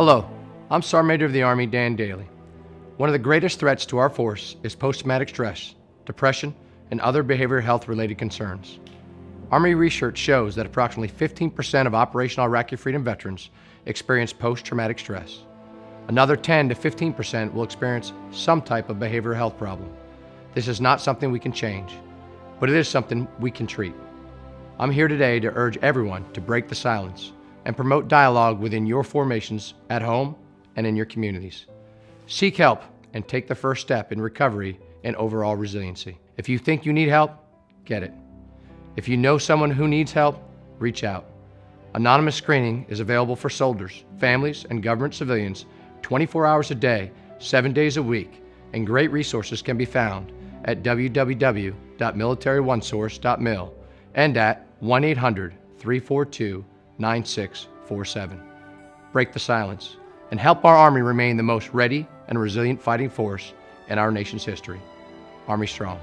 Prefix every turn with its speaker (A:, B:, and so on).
A: Hello, I'm Sergeant Major of the Army Dan Dailey. One of the greatest threats to our force is post-traumatic stress, depression, and other behavioral health related concerns. Army research shows that approximately 15% of operational Iraqi freedom veterans experience post-traumatic stress. Another 10 to 15% will experience some type of behavioral health problem. This is not something we can change, but it is something we can treat. I'm here today to urge everyone to break the silence and promote dialogue within your formations at home and in your communities. Seek help and take the first step in recovery and overall resiliency. If you think you need help, get it. If you know someone who needs help, reach out. Anonymous screening is available for soldiers, families, and government civilians 24 hours a day, 7 days a week, and great resources can be found at www.militaryonesource.mil and at 1 800 342 9647. Break the silence and help our Army remain the most ready and resilient fighting force in our nation's history. Army Strong.